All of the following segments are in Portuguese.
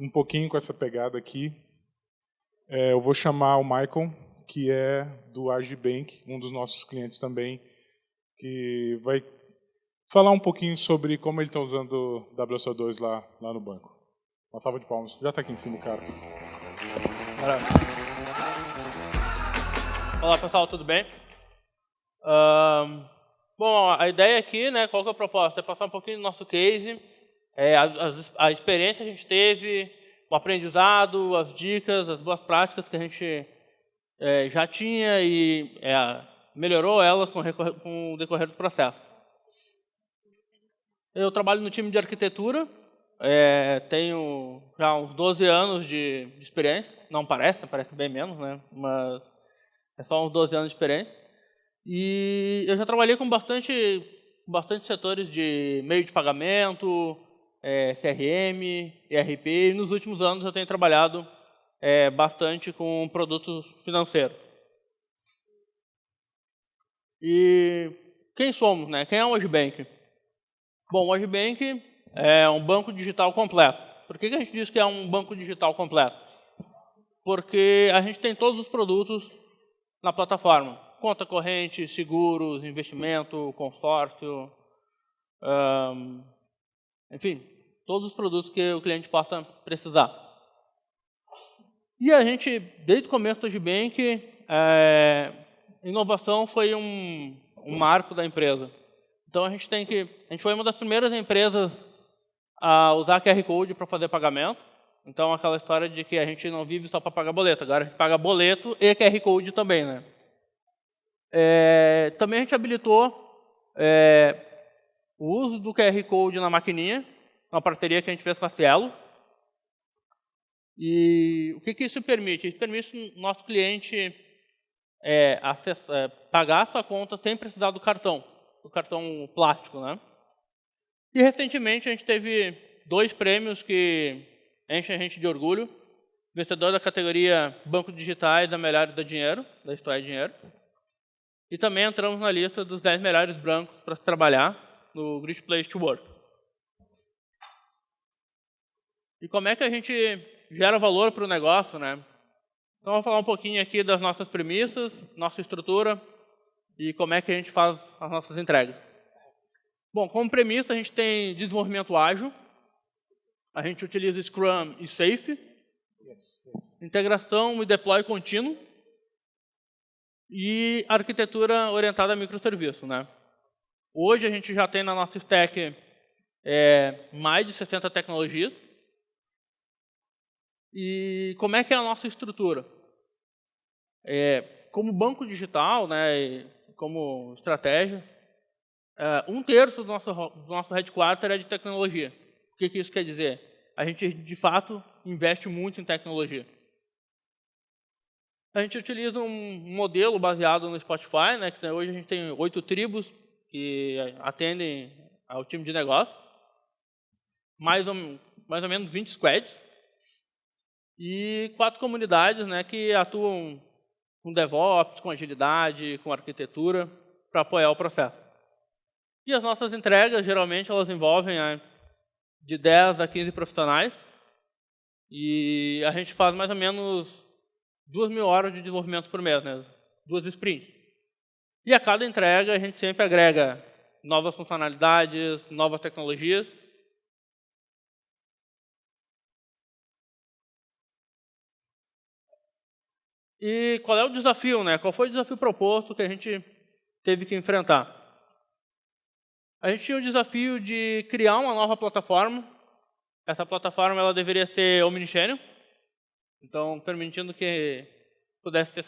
um pouquinho com essa pegada aqui. É, eu vou chamar o Michael, que é do Agibank, um dos nossos clientes também, que vai falar um pouquinho sobre como ele está usando o WSO2 lá, lá no banco. Uma salva de palmas. Já está aqui em cima, cara. Olá, pessoal, tudo bem? Bom, a ideia aqui, né, qual que é a proposta? É passar um pouquinho do nosso case, é, a, a, experiência que a gente teve, o aprendizado, as dicas, as boas práticas que a gente é, já tinha e é, melhorou elas com, com o decorrer do processo. Eu trabalho no time de arquitetura, é, tenho já uns 12 anos de, de, experiência, não parece, parece bem menos, né? mas é só uns 12 anos de experiência. E eu já trabalhei com bastante, bastante setores de meio de pagamento, é, CRM, ERP, e nos últimos anos eu tenho trabalhado é, bastante com produtos financeiros. E quem somos, né? Quem é o Agibank? Bom, o Agibank é um banco digital completo. Por que, que a gente diz que é um banco digital completo? Porque a gente tem todos os produtos na plataforma. Conta corrente, seguros, investimento, consórcio, enfim, todos os produtos que o cliente possa precisar. E a gente, desde o começo do Agibank, é, inovação foi um, um marco da empresa. Então a gente tem que, a gente foi uma das primeiras empresas a usar QR Code para fazer pagamento. Então aquela história de que a gente não vive só para pagar boleto, agora a gente paga boleto e QR Code também, né? É, também a gente habilitou é, o uso do QR Code na maquininha, uma parceria que a gente fez com a Cielo. E o que, que isso permite? Isso permite o nosso cliente é, é, pagar a sua conta sem precisar do cartão, do cartão plástico, né? E recentemente a gente teve dois prêmios que enchem a gente de orgulho. Vencedor da categoria Banco Digitais da Melhores da Dinheiro, da História Dinheiro. E também entramos na lista dos 10 melhores brancos para se trabalhar no Great Place to Work. E como é que a gente gera valor para o negócio, né? Então, vou falar um pouquinho aqui das nossas premissas, nossa estrutura e como é que a gente faz as nossas entregas. Bom, como premissa, a gente tem desenvolvimento ágil, a gente utiliza Scrum e Safe, yes, yes. integração e deploy contínuo e arquitetura orientada a microserviço. Né? Hoje a gente já tem na nossa stack é, mais de 60 tecnologias. E como é que é a nossa estrutura? É, como banco digital, né, como estratégia, uh, um terço do nosso, do nosso headquarter é de tecnologia. O que, que isso quer dizer? A gente, de fato, investe muito em tecnologia. A gente utiliza um modelo baseado no Spotify, né, que hoje a gente tem oito tribos que atendem ao time de negócio, mais ou, mais ou menos 20 squads, e quatro comunidades né, que atuam com DevOps, com agilidade, com arquitetura, para apoiar o processo. E as nossas entregas, geralmente, elas envolvem né, de 10 a 15 profissionais. E a gente faz mais ou menos 2 mil horas de desenvolvimento por mês, né? duas sprints. E a cada entrega, a gente sempre agrega novas funcionalidades, novas tecnologias. E qual é o desafio, né? Qual foi o desafio proposto que a gente teve que enfrentar? A gente tinha o desafio de criar uma nova plataforma. Essa plataforma ela deveria ser omnichannel, então permitindo que pudesse ter,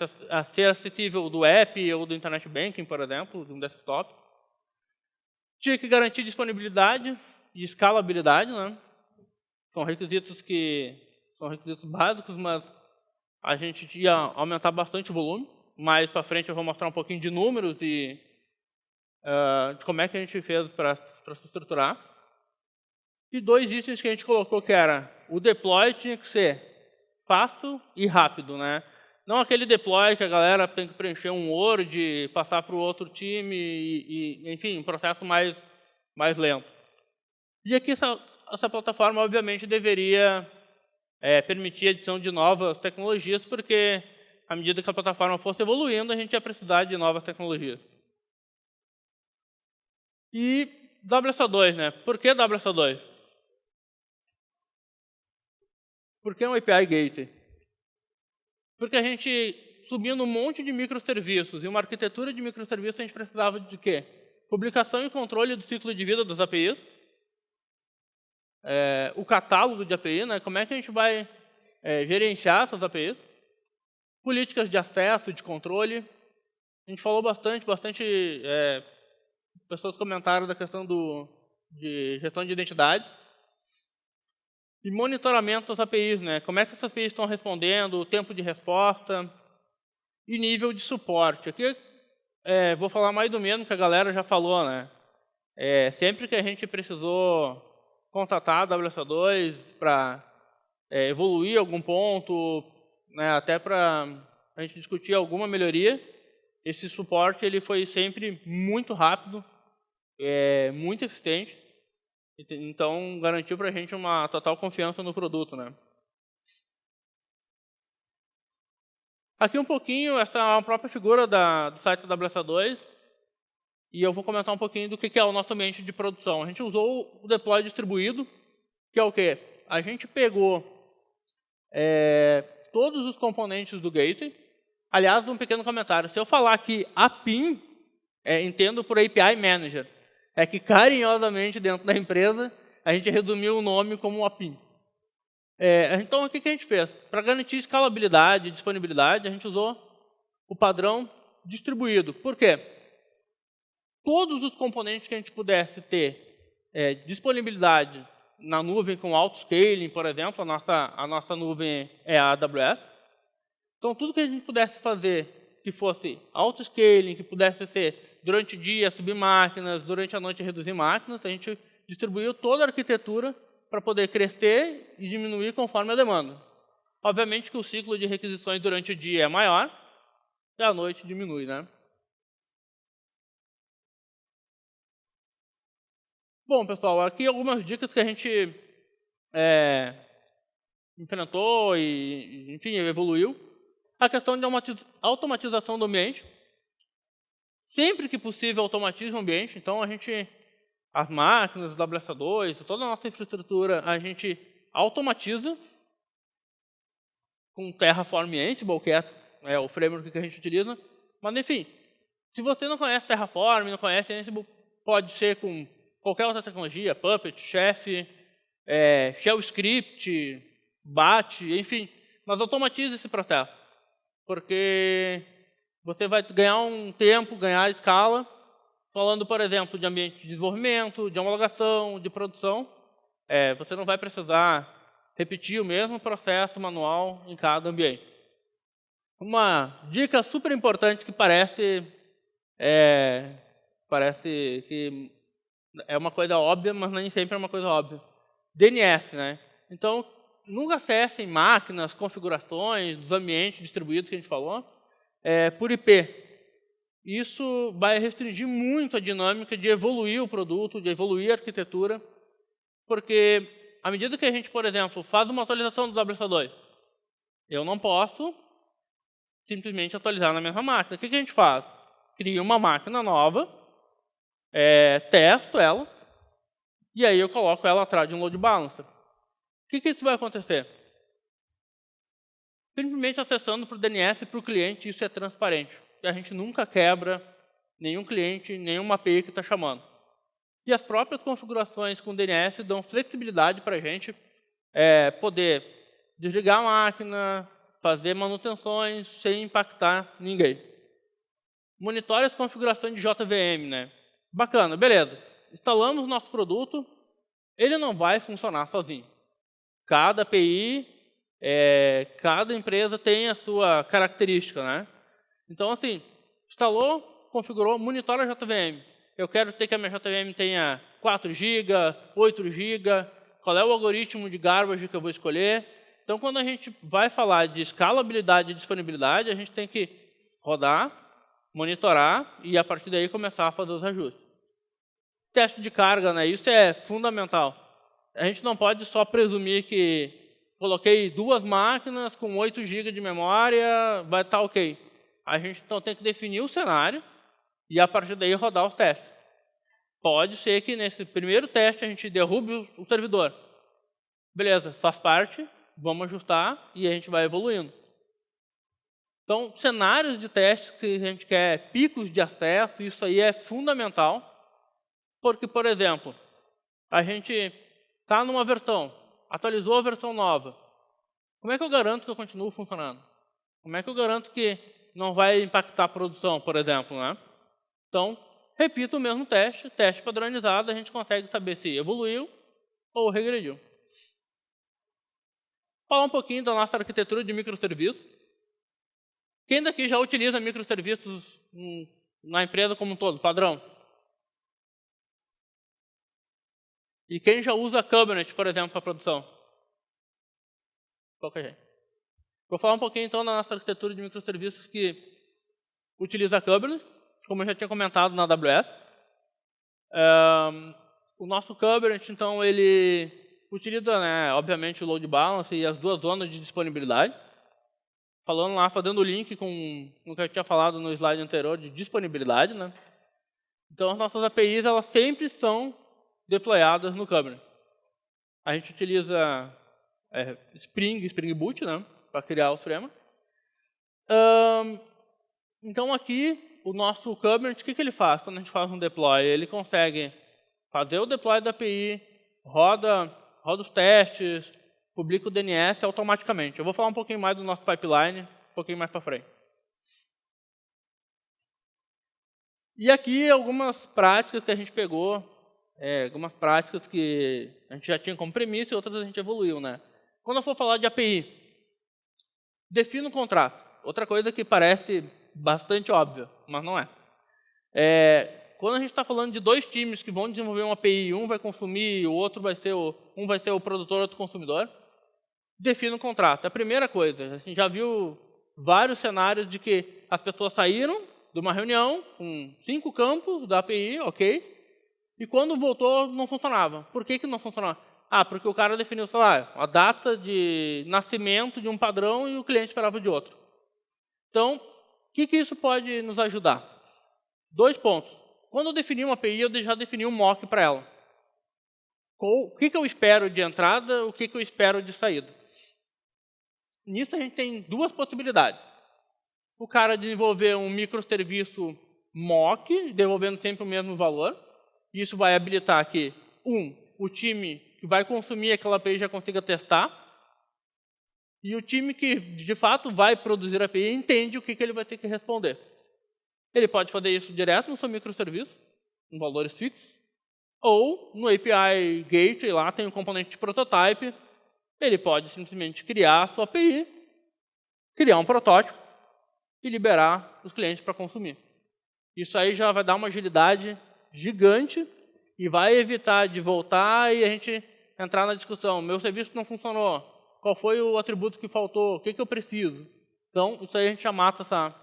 ser acessível do app ou do internet banking, por exemplo, de um desktop. Tinha que garantir disponibilidade e escalabilidade, né? São requisitos que são requisitos básicos, mas a gente ia aumentar bastante o volume. Mais para frente eu vou mostrar um pouquinho de números e uh, de como é que a gente fez para se estruturar. E dois itens que a gente colocou que era o deploy tinha que ser fácil e rápido, né? Não aquele deploy que a galera tem que preencher um Word, passar para o outro time, e, e, enfim, um processo mais, mais lento. E aqui essa, essa plataforma, obviamente, deveria é, permitir a adição de novas tecnologias, porque à medida que a plataforma fosse evoluindo, a gente ia precisar de novas tecnologias. E WSO2, né? Por que WSO2? Por que um API Gateway? Porque a gente, subindo um monte de microserviços e uma arquitetura de microserviços, a gente precisava de quê? Publicação e controle do ciclo de vida das APIs, é, o catálogo de API, né? como é que a gente vai é, gerenciar essas APIs, políticas de acesso, de controle. A gente falou bastante, bastante é, pessoas comentaram da questão do, de gestão de identidade. E monitoramento das APIs, né? Como é que essas APIs estão respondendo, o tempo de resposta e nível de suporte. Aqui é, vou falar mais do mesmo que a galera já falou, né? É, sempre que a gente precisou contatar a WSO2 para é, evoluir algum ponto, né, até para a gente discutir alguma melhoria, esse suporte ele foi sempre muito rápido, é, muito eficiente, então garantiu para a gente uma total confiança no produto. Né. Aqui um pouquinho, essa é a própria figura da, do site da WSA2, e eu vou comentar um pouquinho do que é o nosso ambiente de produção. A gente usou o deploy distribuído, que é o quê? A gente pegou é, todos os componentes do gateway. Aliás, um pequeno comentário. Se eu falar que a PIN, é, entendo por API Manager, é que carinhosamente dentro da empresa a gente resumiu o nome como a PIN. É, então, o que, que a gente fez? Para garantir escalabilidade e disponibilidade, a gente usou o padrão distribuído. Por quê? todos os componentes que a gente pudesse ter é, disponibilidade na nuvem com auto-scaling, por exemplo, a nossa, a nossa nuvem é a AWS. Então, tudo que a gente pudesse fazer que fosse auto-scaling, que pudesse ser durante o dia subir máquinas, durante a noite reduzir máquinas, a gente distribuiu toda a arquitetura para poder crescer e diminuir conforme a demanda. Obviamente que o ciclo de requisições durante o dia é maior e à noite diminui, né? Bom, pessoal, aqui algumas dicas que a gente é, enfrentou e, enfim, evoluiu. A questão de automatização do ambiente. Sempre que possível, automatiza o ambiente. Então, a gente, as máquinas, o WS2, toda a nossa infraestrutura, a gente automatiza com Terraform Ansible, que é, é o framework que a gente utiliza. Mas, enfim, se você não conhece Terraform, não conhece Ansible, pode ser com qualquer outra tecnologia, Puppet, Chef, é, Shell Script, BAT, enfim, mas automatize esse processo. Porque você vai ganhar um tempo, ganhar escala, falando, por exemplo, de ambiente de desenvolvimento, de homologação, de produção. É, você não vai precisar repetir o mesmo processo manual em cada ambiente. Uma dica super importante que parece, é, parece que é uma coisa óbvia, mas nem sempre é uma coisa óbvia. DNS, né? Então, nunca acessem máquinas, configurações dos ambientes distribuídos que a gente falou, é, por IP. Isso vai restringir muito a dinâmica de evoluir o produto, de evoluir a arquitetura, porque à medida que a gente, por exemplo, faz uma atualização do WSO2, eu não posso simplesmente atualizar na mesma máquina. O que a gente faz? Cria uma máquina nova, é, testo ela, e aí eu coloco ela atrás de um load balancer. O que, que isso vai acontecer? Simplesmente acessando para o DNS e para o cliente, isso é transparente. A gente nunca quebra nenhum cliente, nenhuma API que está chamando. E as próprias configurações com DNS dão flexibilidade para a gente é, poder desligar a máquina, fazer manutenções sem impactar ninguém. Monitore as configurações de JVM, né? Bacana, beleza. Instalamos nosso produto, ele não vai funcionar sozinho. Cada API, é, cada empresa tem a sua característica, né? Então, assim, instalou, configurou, monitora a JVM. Eu quero ter que a minha JVM tenha 4 GB, 8 GB, qual é o algoritmo de garbage que eu vou escolher. Então, quando a gente vai falar de escalabilidade e disponibilidade, a gente tem que rodar, monitorar e, a partir daí, começar a fazer os ajustes teste de carga, né? Isso é fundamental. A gente não pode só presumir que coloquei duas máquinas com 8 GB de memória, vai estar tá ok. A gente então tem que definir o cenário e a partir daí rodar os testes. Pode ser que nesse primeiro teste a gente derrube o servidor. Beleza, faz parte, vamos ajustar e a gente vai evoluindo. Então, cenários de testes que a gente quer, picos de acesso, isso aí é fundamental. Porque, por exemplo, a gente está numa versão, atualizou a versão nova. Como é que eu garanto que eu continuo funcionando? Como é que eu garanto que não vai impactar a produção, por exemplo? Né? Então, repito o mesmo teste, teste padronizado, a gente consegue saber se evoluiu ou regrediu. Falar um pouquinho da nossa arquitetura de microserviços. Quem daqui já utiliza microserviços na empresa como um todo, padrão? E quem já usa Kubernetes, por exemplo, para produção? Pouca gente. Vou falar um pouquinho então da nossa arquitetura de microserviços que utiliza Kubernetes, como eu já tinha comentado na AWS. Um, o nosso Kubernetes, então, ele utiliza, né, obviamente, o load balance e as duas zonas de disponibilidade falando lá, fazendo o link com o que eu tinha falado no slide anterior de disponibilidade, né? Então as nossas APIs elas sempre são deployadas no Kubernetes. A gente utiliza é, Spring, Spring Boot, né, para criar o framework. Um, então aqui o nosso Kubernetes, o que, que ele faz quando a gente faz um deploy? Ele consegue fazer o deploy da API, roda, roda os testes, publica o DNS automaticamente. Eu vou falar um pouquinho mais do nosso pipeline, um pouquinho mais para frente. E aqui algumas práticas que a gente pegou, é, algumas práticas que a gente já tinha como premissa e outras a gente evoluiu. Né? Quando eu for falar de API, defina o contrato. Outra coisa que parece bastante óbvia, mas não é. é quando a gente está falando de dois times que vão desenvolver uma API, um vai consumir, o outro vai ser o, um vai ser o produtor, outro consumidor, defina o contrato. A primeira coisa, a gente já viu vários cenários de que as pessoas saíram de uma reunião com cinco campos da API, ok, e quando voltou não funcionava. Por que, que não funcionava? Ah, porque o cara definiu, sei lá, a data de nascimento de um padrão e o cliente esperava de outro. Então, o que, que isso pode nos ajudar? Dois pontos. Quando eu defini uma API, eu já defini um mock para ela. O que, que eu espero de entrada, o que, que eu espero de saída. Nisso a gente tem duas possibilidades. O cara desenvolver um microserviço mock, devolvendo sempre o mesmo valor. Isso vai habilitar que, um, o time que vai consumir aquela API já consiga testar. E o time que, de fato, vai produzir a API entende o que, que ele vai ter que responder. Ele pode fazer isso direto no seu microserviço, com valores fixos. Ou no API Gateway, lá tem um componente de prototype, ele pode simplesmente criar a sua API, criar um protótipo e liberar os clientes para consumir. Isso aí já vai dar uma agilidade gigante e vai evitar de voltar e a gente entrar na discussão. Meu serviço não funcionou. Qual foi o atributo que faltou? O que, que eu preciso? Então, isso aí a gente já mata essa,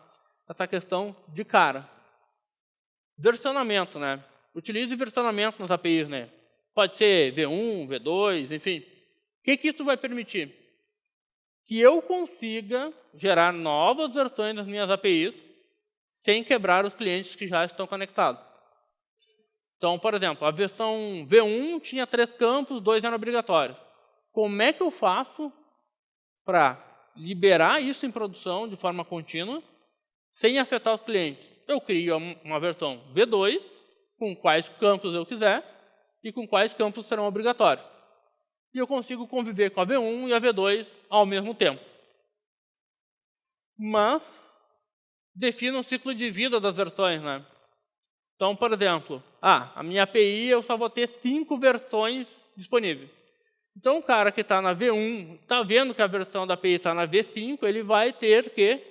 essa questão de cara. Versionamento, né? Utilize versionamento nas APIs, né? Pode ser V1, V2, enfim. O que, que isso vai permitir? Que eu consiga gerar novas versões das minhas APIs sem quebrar os clientes que já estão conectados. Então, por exemplo, a versão V1 tinha três campos, dois eram obrigatórios. Como é que eu faço para liberar isso em produção de forma contínua, sem afetar os clientes? Eu crio uma versão V2, com quais campos eu quiser, e com quais campos serão obrigatórios e eu consigo conviver com a V1 e a V2 ao mesmo tempo. Mas defino o ciclo de vida das versões. Né? Então, por exemplo, ah, a minha API eu só vou ter cinco versões disponíveis. Então, o cara que está na V1, está vendo que a versão da API está na V5, ele vai ter que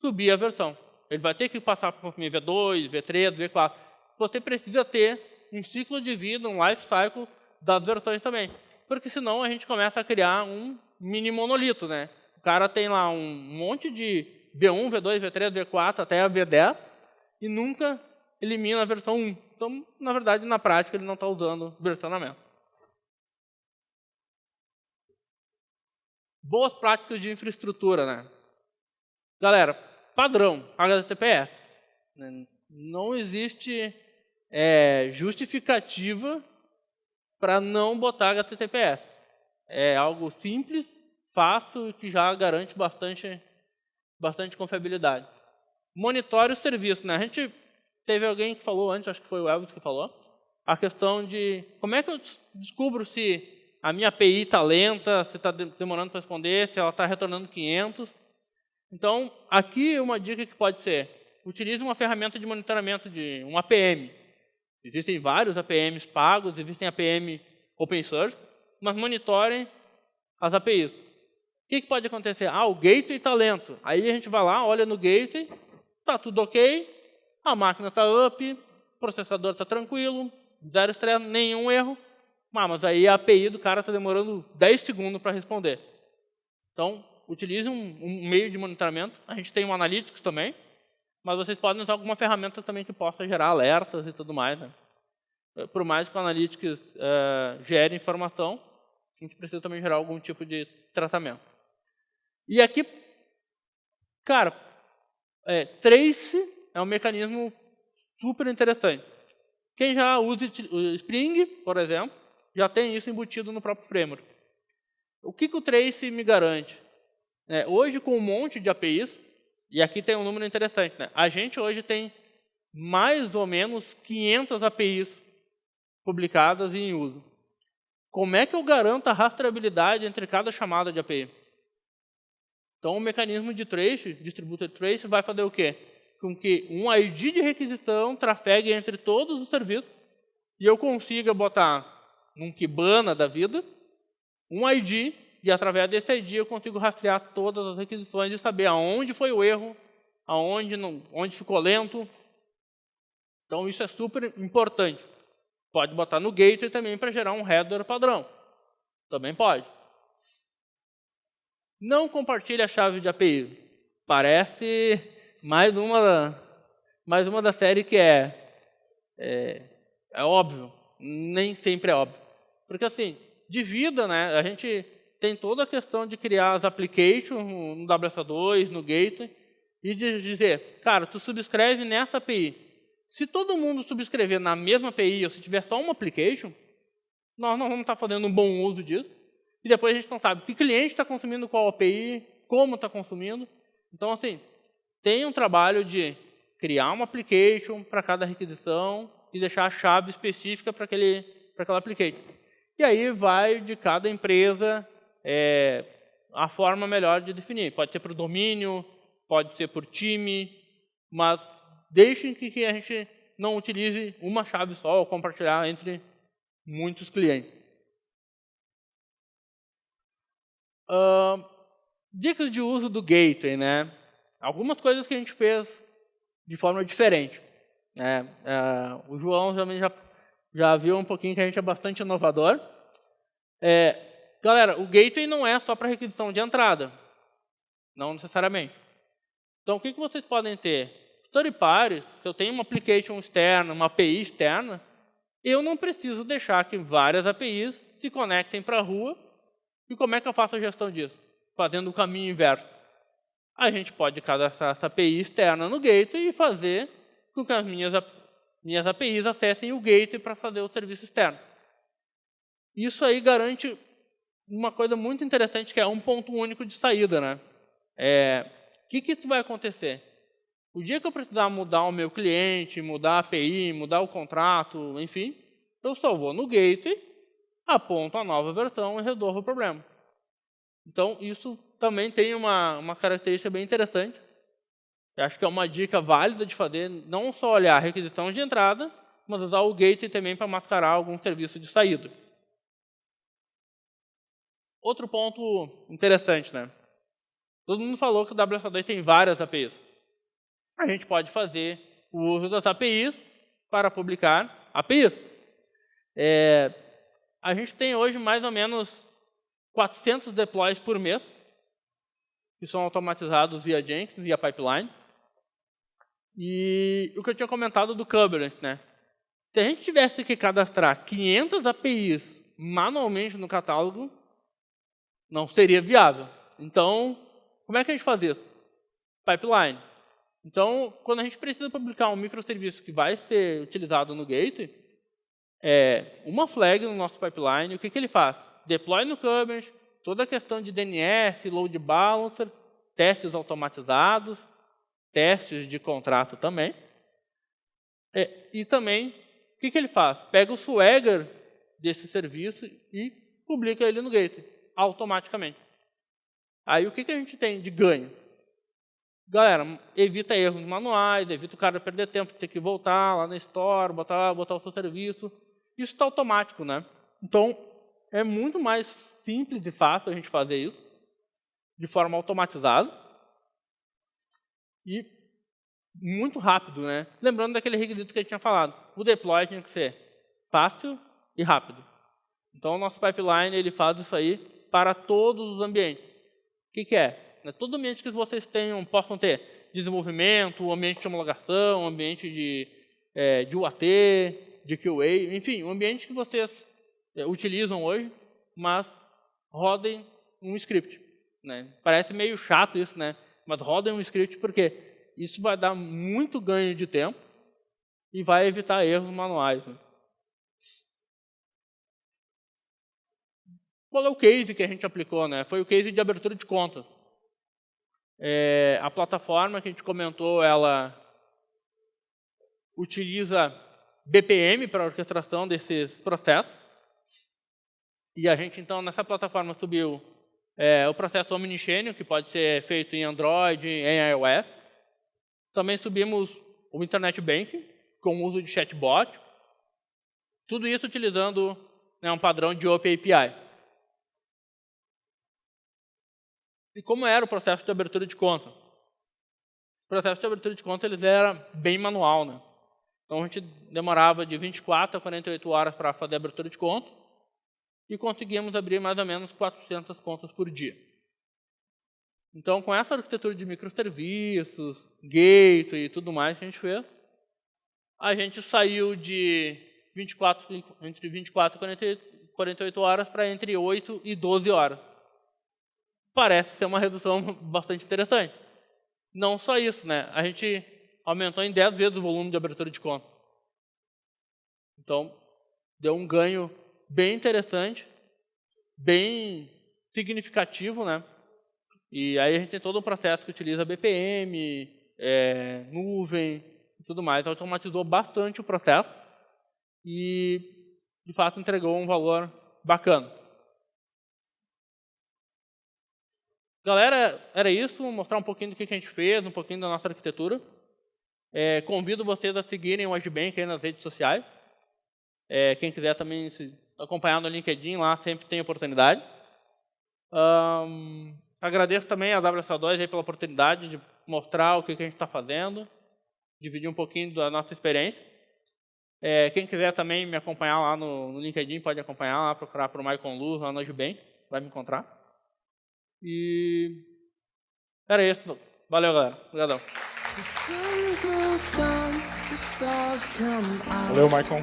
subir a versão. Ele vai ter que passar para consumir V2, V3, V4. Você precisa ter um ciclo de vida, um life cycle das versões também porque senão a gente começa a criar um mini monolito, né? O cara tem lá um monte de V1, V2, V3, V4 até a V10 e nunca elimina a versão 1. Então, na verdade, na prática, ele não está usando versionamento. boas práticas de infraestrutura, né? Galera, padrão, HTTPS. Né? Não existe é, justificativa para não botar HTTPS. É algo simples, fácil e que já garante bastante, bastante confiabilidade. Monitore o serviço. Né? A gente teve alguém que falou antes, acho que foi o Elvis que falou, a questão de como é que eu descubro se a minha API está lenta, se está demorando para responder, se ela está retornando 500. Então, aqui uma dica que pode ser, utilize uma ferramenta de monitoramento de um APM. Existem vários APMs pagos, existem APM open source, mas monitorem as APIs. O que, pode acontecer? Ah, o gateway está lento. Aí a gente vai lá, olha no gateway, está tudo ok, a máquina está up, o processador está tranquilo, zero estresse, nenhum erro. Ah, mas aí a API do cara está demorando 10 segundos para responder. Então, utilize um, um, meio de monitoramento. A gente tem um Analytics também, mas vocês podem usar alguma ferramenta também que possa gerar alertas e tudo mais. Né? Eh, por mais que o Analytics uh, gere informação, a gente precisa também gerar algum tipo de tratamento. E aqui, cara, é, Trace é um mecanismo super interessante. Quem já usa Spring, por exemplo, já tem isso embutido no próprio framework. O que, que o Trace me garante? É, hoje, com um monte de APIs, e aqui tem um número interessante, né? a gente hoje tem mais ou menos 500 APIs publicadas e em uso. Como é que eu garanto a rastreabilidade entre cada chamada de API? Então, o mecanismo de trace, distributed trace, vai fazer o quê? Com que um ID de requisição trafegue entre todos os serviços e eu consiga botar num Kibana da vida um ID e através desse ID eu consigo rastrear todas as requisições e saber aonde foi o erro, aonde não, onde ficou lento. Então isso é super importante. Pode botar no gateway também para gerar um header padrão. Também pode. Não compartilhe a chave de API. Parece mais uma, mais uma da série que é, é, é óbvio. Nem sempre é óbvio. Porque assim, de vida, né, a gente tem toda a questão de criar as applications no WSA2, no Gateway, e de dizer, cara, tu subscreve nessa API. Se todo mundo subscrever na mesma API, ou se tiver só uma application, nós não vamos estar fazendo um bom uso disso. E depois a gente não sabe que cliente está consumindo qual API, como está consumindo. Então, assim, tem um trabalho de criar uma application para cada requisição e deixar a chave específica para aquele para aquela application. E aí vai de cada empresa é, a forma melhor de definir. Pode ser por domínio, pode ser por time, mas deixem que a gente não utilize uma chave só ou compartilhar entre muitos clientes. Uh, dicas de uso do gateway, né? Algumas coisas que a gente fez de forma diferente. Né? Uh, o João já, já viu um pouquinho que a gente é bastante inovador. É, Galera, o gateway não é só para requisição de entrada. Não necessariamente. Então, o que, que vocês podem ter? Story party, se eu tenho uma application externa, uma API externa, eu não preciso deixar que várias APIs se conectem para a rua. E como é que eu faço a gestão disso? Fazendo o caminho inverso. A gente pode cadastrar essa API externa no gateway e fazer com que as minhas, minhas APIs acessem o gateway para fazer o serviço externo. Isso aí garante uma coisa muito interessante que é um ponto único de saída, né? É, o que, que vai acontecer? O dia que eu precisar mudar o meu cliente, mudar a API, mudar o contrato, enfim, eu só vou no gateway, aponto a nova versão e resolvo o problema. Então, isso também tem uma, uma característica bem interessante. Eu acho que é uma dica válida de fazer, não só olhar a requisição de entrada, mas usar o gateway também para mascarar algum serviço de saída. Outro ponto interessante, né? Todo mundo falou que o WSO2 tem várias APIs. A gente pode fazer o uso das APIs para publicar APIs. É, a gente tem hoje mais ou menos 400 deploys por mês, que são automatizados via Jenkins, via pipeline. E o que eu tinha comentado do Kubernetes, né? Se a gente tivesse que cadastrar 500 APIs manualmente no catálogo, Não seria viável. Então, como é que a gente faz isso? Pipeline. Então, quando a gente precisa publicar um microserviço que vai ser utilizado no gate, é uma flag no nosso pipeline, o que, que ele faz? Deploy no Kubernetes, toda a questão de DNS, load balancer, testes automatizados, testes de contrato também. É, e também, o que, que ele faz? Pega o swagger desse serviço e publica ele no Gateway, automaticamente. Aí o que, que a gente tem de ganho? Galera, evita erros manuais, evita o cara perder tempo, ter que voltar lá na store, botar, botar o seu serviço. Isso está automático, né? Então, é muito mais simples e fácil a gente fazer isso, de forma automatizada. E muito rápido, né? Lembrando daquele requisito que gente tinha falado. O deploy tinha que ser fácil e rápido. Então, o nosso pipeline ele faz isso aí para todos os ambientes. O que, que é? Né? Todo ambiente que vocês tenham, possam ter desenvolvimento, ambiente de homologação, ambiente de, é, de UAT, de QA, enfim, um ambiente que vocês é, utilizam hoje, mas rodem um script. Né? Parece meio chato isso, né? mas rodem um script porque isso vai dar muito ganho de tempo e vai evitar erros manuais. Né? Qual é o case que a gente aplicou? Né? Foi o case de abertura de conta. É, a plataforma que a gente comentou, ela utiliza BPM para orquestração desses processos. E a gente, então, nessa plataforma subiu é, o processo Omnichannel, que pode ser feito em Android, em iOS. Também subimos o Internet Banking, com o uso de chatbot. Tudo isso utilizando né, um padrão de OpenAPI. E como era o processo de abertura de conta? O processo de abertura de conta ele era bem manual. Né? Então a gente demorava de 24 a 48 horas para fazer a abertura de conta e conseguíamos abrir mais ou menos 400 contas por dia. Então, com essa arquitetura de microserviços, gateway e tudo mais que a gente fez, a gente saiu de 24, entre 24 e 48 horas para entre 8 e 12 horas. Parece ser uma redução bastante interessante. Não só isso, né? A gente aumentou em 10 vezes o volume de abertura de conta. Então, deu um ganho bem interessante, bem significativo, né? E aí a gente tem todo um processo que utiliza BPM, é, nuvem e tudo mais. Automatizou bastante o processo e, de fato, entregou um valor bacana. Galera, era isso, mostrar um pouquinho do que a gente fez, um pouquinho da nossa arquitetura. É, convido vocês a seguirem o Agibank aí nas redes sociais. É, quem quiser também se acompanhar no LinkedIn, lá sempre tem oportunidade. Um, Agradeço também a WSO2 pela oportunidade de mostrar o que, a gente está fazendo, dividir um pouquinho da nossa experiência. É, quem quiser também me acompanhar lá no, no, LinkedIn, pode acompanhar lá, procurar por Maicon Luz, lá no Ajubank, vai me encontrar. E era isso. Valeu, galera. Obrigadão. Valeu, Maicon.